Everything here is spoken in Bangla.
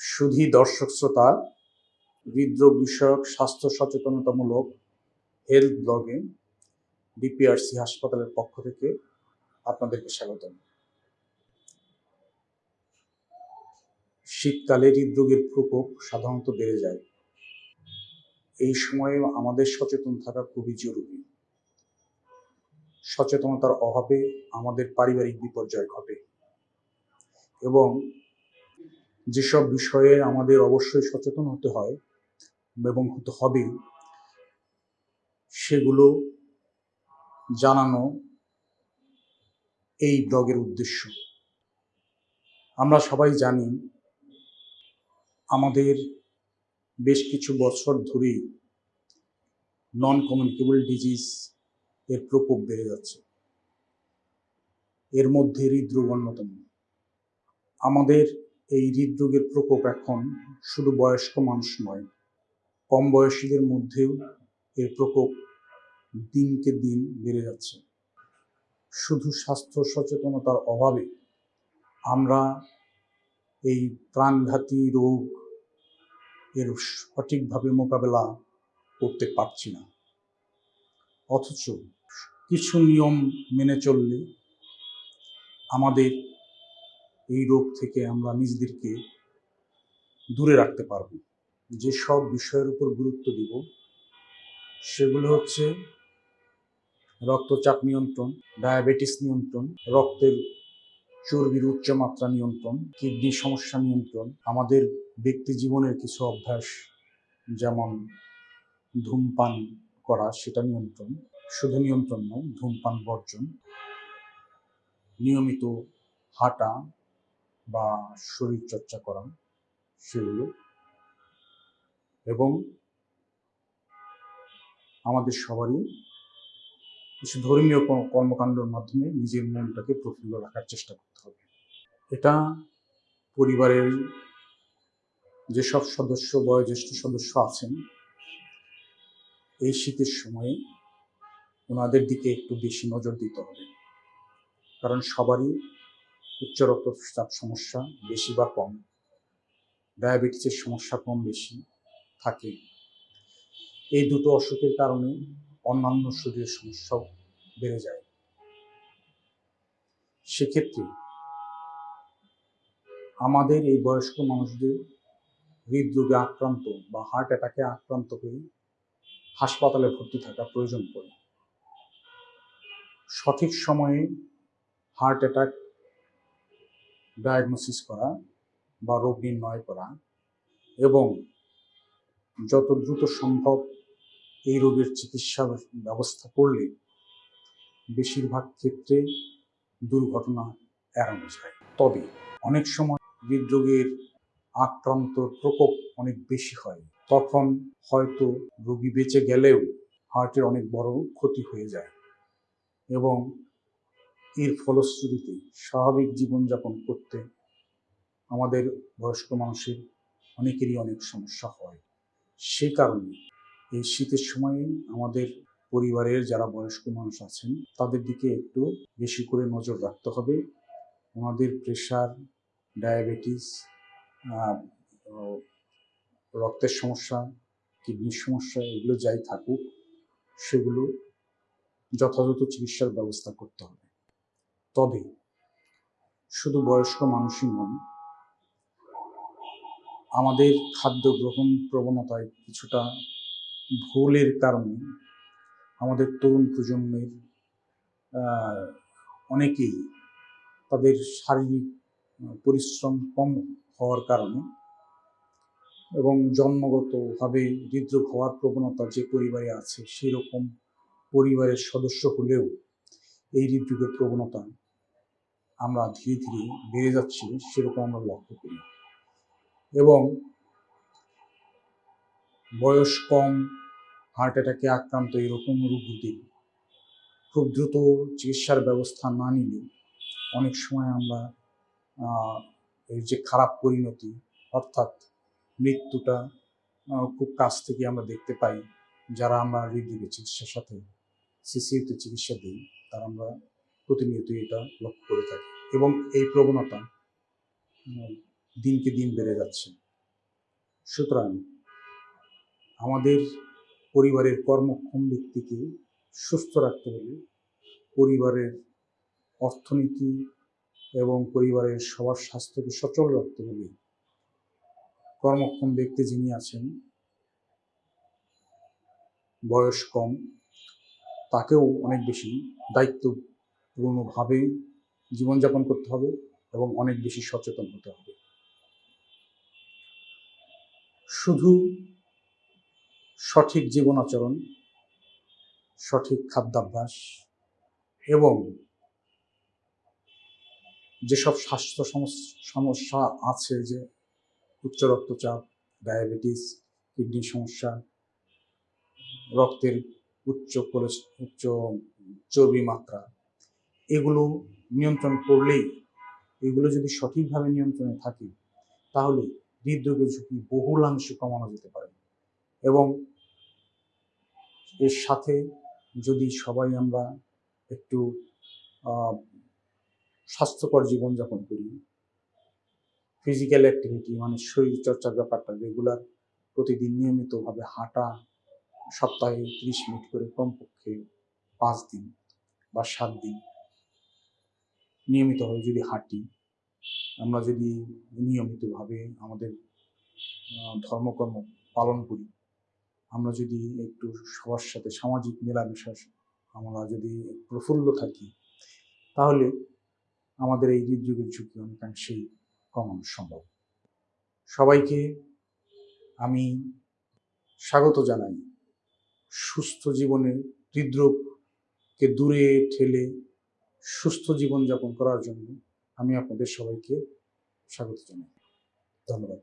সুধী দর্শক শ্রোতা, হৃদরোগ বিষয়ক স্বাস্থ্য সচেতনতামূলক হেলথ ব্লগে ডিপিআরসি হাসপাতালের পক্ষ থেকে আপনাদেরকে স্বাগতম। শীতকালে হৃদরোগের প্রকোপ সাধারণত বেড়ে যায়। এই সময়ে আমাদের সচেতন থাকা খুবই জরুরি। সচেতনতার অভাবে আমাদের পারিবারিক বিপর্যয় ঘটে এবং যেসব বিষয়ে আমাদের অবশ্যই সচেতন হতে হয় এবং হতে হবে, সেগুলো জানানো এই ব্লগের উদ্দেশ্য। আমরা সবাই জানি আমাদের বেশ কিছু বছর ধরেই নন কমিউনিকেবল ডিজিজ এর প্রকোপ বেড়ে যাচ্ছে। এর মধ্যে হৃদরোগ অন্যতম। আমাদের এই হৃদরোগের প্রকোপ এখন শুধু বয়স্ক মানুষ নয়, কম বয়সীদের মধ্যেও এর প্রকোপ দিনকে দিন বেড়ে যাচ্ছে। শুধু স্বাস্থ্য সচেতনতার অভাবে আমরা এই প্রাণঘাতী রোগ এর সঠিকভাবে মোকাবেলা করতে পারছি না। অথচ কিছু নিয়ম মেনে চললে আমাদের এই রোগ থেকে আমরা নিজেদেরকে দূরে রাখতে পারব। যেসব বিষয়ের উপর গুরুত্ব দিব, সেগুলো হচ্ছে রক্তচাপ নিয়ন্ত্রণ, ডায়াবেটিস নিয়ন্ত্রণ, রক্তের চর্বির উচ্চমাত্রা নিয়ন্ত্রণ কিডনি সমস্যা নিয়ন্ত্রণ, আমাদের ব্যক্তি জীবনের কিছু অভ্যাস যেমন ধূমপান করা, সেটা নিয়ন্ত্রণ, শুধু নিয়ন্ত্রণ নয়, ধূমপান বর্জন, নিয়মিত হাঁটা বা শরীর চর্চা করা সেগুলো। এবং আমাদের সবারই কিছু ধর্মীয় কর্মকাণ্ডের মাধ্যমে নিজের মনটাকে প্রফুল্ল রাখার চেষ্টা করতে হবে। এটা পরিবারের যেসব সদস্য, বয়োজ্যেষ্ঠ সদস্য আছেন, এই শীতের সময়ে ওনাদের দিকে একটু বেশি নজর দিতে হবে। কারণ সবারই উচ্চ রক্তচাপ সমস্যা বেশি বা কম, ডায়াবেটিসের সমস্যা কম বেশি থাকে। এই দুটো অসুখের কারণে অন্যান্য শরীরের সমস্যাও বেড়ে যায়। সেক্ষেত্রে আমাদের এই বয়স্ক মানুষদের হৃদরোগে আক্রান্ত বা হার্ট অ্যাটাকে আক্রান্ত হয়ে হাসপাতালে ভর্তি থাকা প্রয়োজন পড়ে। সঠিক সময়ে হার্ট অ্যাটাক ডায়াগনোসিস করা বা রোগ নির্ণয় করা এবং যত দ্রুত সম্ভব এই রোগের চিকিৎসা ব্যবস্থা করলে বেশিরভাগ ক্ষেত্রে দুর্ঘটনা এড়ানো যায়। তবে অনেক সময় হৃদরোগের আক্রান্ত প্রকোপ অনেক বেশি হয়। তখন হয়তো রোগী বেঁচে গেলেও হার্টের অনেক বড় ক্ষতি হয়ে যায় এবং এর ফলশ্রুতিতে স্বাভাবিক জীবনযাপন করতে আমাদের বয়স্ক মানুষের অনেকেরই অনেক সমস্যা হয়। সে কারণে এই শীতের সময়ে আমাদের পরিবারের যারা বয়স্ক মানুষ আছেন, তাদের দিকে একটু বেশি করে নজর রাখতে হবে। ওনাদের প্রেশার ডায়াবেটিস রক্তের সমস্যা কিডনির সমস্যা, এগুলো যাই থাকুক, সেগুলো যথাযথ চিকিৎসার ব্যবস্থা করতে হবে। তবে শুধু বয়স্ক মানুষই নন, আমাদের খাদ্য গ্রহণ প্রবণতায় কিছুটা ভুলের কারণে আমাদের তরুণ প্রজন্মের অনেকেই তাদের শারীরিক পরিশ্রম কম হওয়ার কারণে এবং জন্মগতভাবে হৃদরোগ হওয়ার প্রবণতা যে পরিবারে আছে, সেই রকম পরিবারের সদস্য হলেও এই হৃদরোগের প্রবণতা আমরা ধীরে ধীরে বেড়ে যাচ্ছি সেরকম আমরা লক্ষ্য করি। এবং বয়স কম হার্ট অ্যাটাকে আক্রান্ত এরকম রোগীদের খুব দ্রুত চিকিৎসার ব্যবস্থা না নিলে অনেক সময় আমরা এই যে খারাপ পরিণতি, অর্থাৎ মৃত্যুটা খুব কাছ থেকে আমরা দেখতে পাই, যারা আমরা হৃদরোগের চিকিৎসার সাথে সিসিউতে চিকিৎসা দিই, তারা আমরা প্রতিনিয়ত এটা লক্ষ্য করে থাকি এবং এই প্রবণতা দিনকে দিন বেড়ে যাচ্ছে। সুতরাং আমাদের পরিবারের কর্মক্ষম ব্যক্তিকে সুস্থ রাখতে হলে পরিবারের অর্থনীতি এবং পরিবারের সবার স্বাস্থ্যকে সচল রাখতে হলে কর্মক্ষম ব্যক্তি যিনি আছেন, বয়স কম, তাকেও অনেক বেশি দায়িত্বপূর্ণভাবে জীবনযাপন করতে হবে এবং অনেক বেশি সচেতন হতে হবে। শুধু সঠিক জীবন আচরণ, সঠিক খাদ্যাভ্যাস এবং যেসব স্বাস্থ্য সমস- সমস্যা আছে যে উচ্চ রক্তচাপ, ডায়াবেটিস, কিডনির সমস্যা, রক্তের উচ্চ কোলেস- উচ্চ চর্বি মাত্রা এগুলো নিয়ন্ত্রণ করলেই, এগুলো যদি সঠিকভাবে নিয়ন্ত্রণে থাকে, তাহলে হৃদরোগের ঝুঁকি বহুলাংশে কমানো যেতে পারে। এবং এর সাথে যদি সবাই আমরা একটু স্বাস্থ্যকর জীবনযাপন করি ফিজিক্যাল অ্যাক্টিভিটি মানে শরীর চর্চার ব্যাপারটা রেগুলার প্রতিদিন নিয়মিতভাবে হাঁটা, সপ্তাহে ত্রিশ মিনিট করে কমপক্ষে পাঁচ দিন বা সাত দিন নিয়মিতভাবে যদি হাঁটি, আমরা যদি নিয়মিতভাবে আমাদের ধর্মকর্ম পালন করি, আমরা যদি একটু সবার সাথে সামাজিক মেলামেশা আমরা যদি প্রফুল্ল থাকি, তাহলে আমাদের এই হৃদরোগের ঝুঁকি অনেকাংশেই কমানো সম্ভব। সবাইকে আমি স্বাগত জানাই। সুস্থ জীবনে হৃদরোগকে দূরে ঠেলে সুস্থ জীবন জীবনযাপন করার জন্য আমি আপনাদের সবাইকে স্বাগত জানাই। ধন্যবাদ।